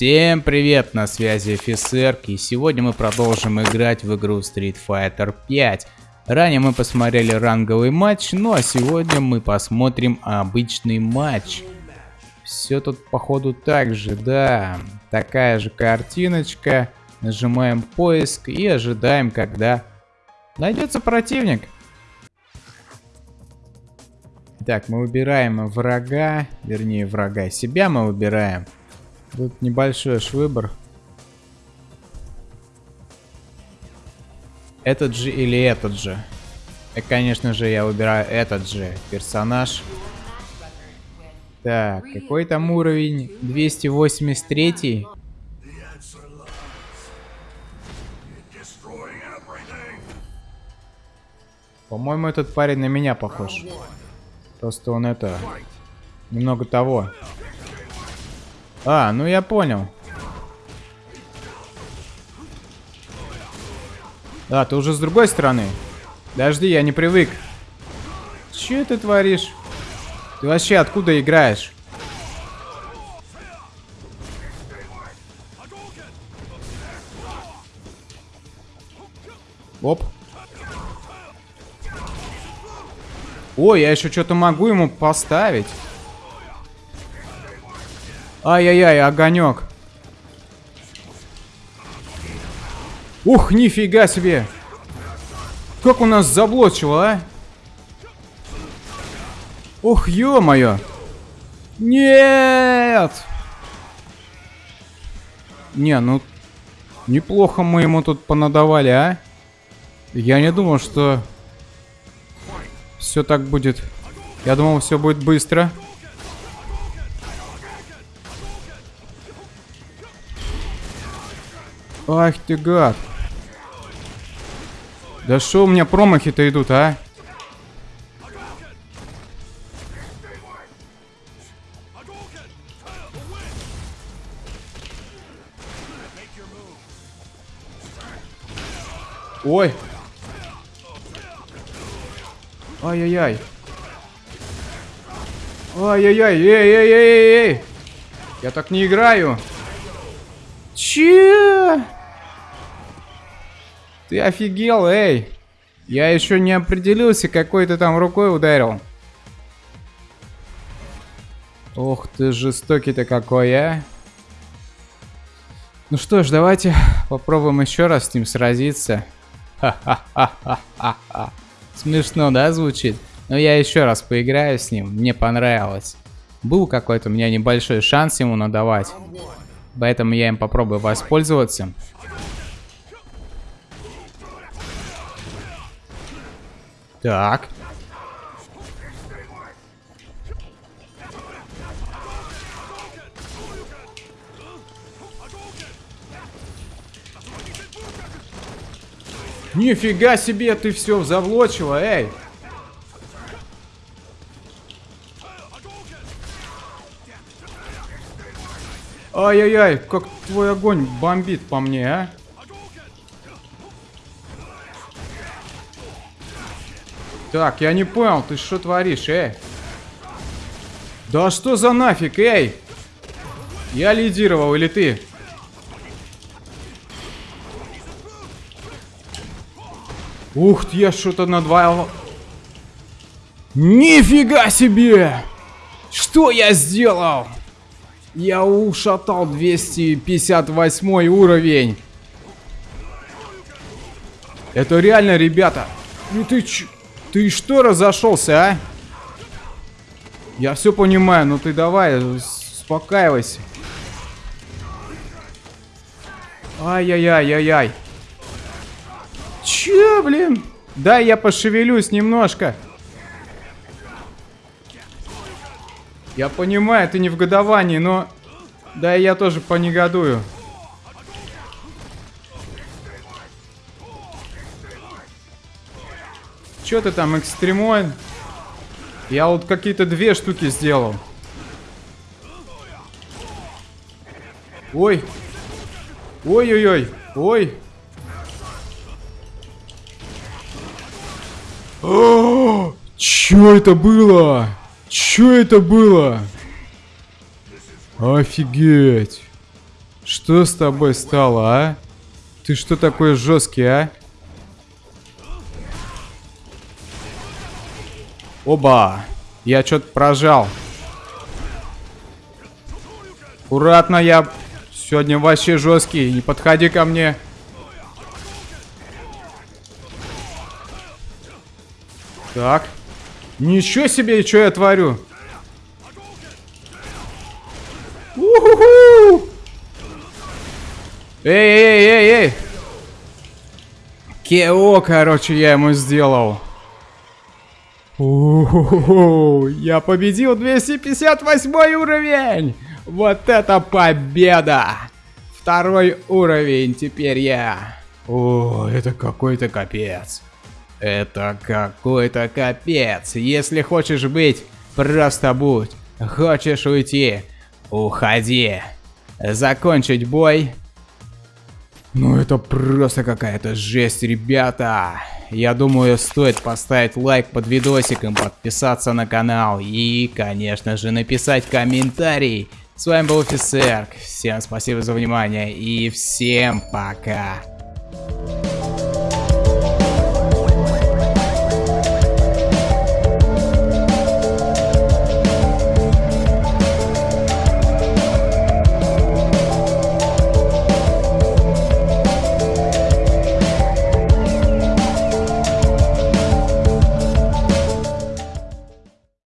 Всем привет, на связи офицер, и сегодня мы продолжим играть в игру Street Fighter 5. Ранее мы посмотрели ранговый матч, ну а сегодня мы посмотрим обычный матч. Все тут походу так же, да, такая же картиночка. Нажимаем поиск и ожидаем, когда найдется противник. Так, мы выбираем врага, вернее врага, себя мы выбираем. Тут небольшой аж выбор. Этот же или этот же? И, конечно же, я выбираю этот же персонаж. Так, какой там уровень? 283. По-моему, этот парень на меня похож. Просто он это... Немного того. А, ну я понял. А, ты уже с другой стороны. Подожди, я не привык. Че ты творишь? Ты вообще откуда играешь? Оп. Ой, я еще что-то могу ему поставить. Ай-яй-яй, огонек. Ух, нифига себе. Как у нас заблочило, а? Ух, ё-моё. Нет! Не, ну... Неплохо мы ему тут понадавали, а? Я не думал, что... Все так будет. Я думал, все будет быстро. Ах ты гад. Да что у меня промахи-то идут, а? Ой. Ай-яй-яй. Ай-яй-яй. Эй-эй-эй-эй. Я так не играю. Че? Ты офигел, эй! Я еще не определился, какой ты там рукой ударил. Ох ты жестокий-то какой, а! Ну что ж, давайте попробуем еще раз с ним сразиться. Ха-ха-ха-ха-ха. Смешно, да, звучит? Но я еще раз поиграю с ним, мне понравилось. Был какой-то у меня небольшой шанс ему надавать. Поэтому я им попробую воспользоваться. Так. Нифига себе, ты все завлочила, эй! Ай-яй-яй, как твой огонь бомбит по мне, а? Так, я не понял, ты что творишь, эй? Да что за нафиг, эй? Я лидировал или ты? Ух ты, я что-то надвоил. Нифига себе! Что я сделал? Я ушатал 258 уровень. Это реально, ребята. Ну ты ч... Ты что разошелся, а? Я все понимаю, но ты давай, успокаивайся. Ай-яй-яй-яй-яй. Че, блин? Да, я пошевелюсь немножко. Я понимаю, ты не в годовании, но... Да, я тоже понегодую. Че ты там, экстремоин? Я вот какие-то две штуки сделал. Ой. Ой-ой-ой. Ой. О, чё это было? Чё это было? Офигеть. Что с тобой стало, а? Ты что такой жесткий, а? Оба! Я что-то прожал. Аккуратно, я сегодня вообще жесткий. Не подходи ко мне. Так. Ничего себе, что я творю. У-ху-ху! Эй, эй, эй, эй! Кео, короче, я ему сделал. У-ху-ху! Я победил 258 уровень! Вот это победа! Второй уровень теперь я. О, это какой-то капец. Это какой-то капец. Если хочешь быть, просто будь. Хочешь уйти, уходи. Закончить бой. Ну это просто какая-то жесть, ребята. Я думаю, стоит поставить лайк под видосиком, подписаться на канал и, конечно же, написать комментарий. С вами был Офисерк. Всем спасибо за внимание и всем пока.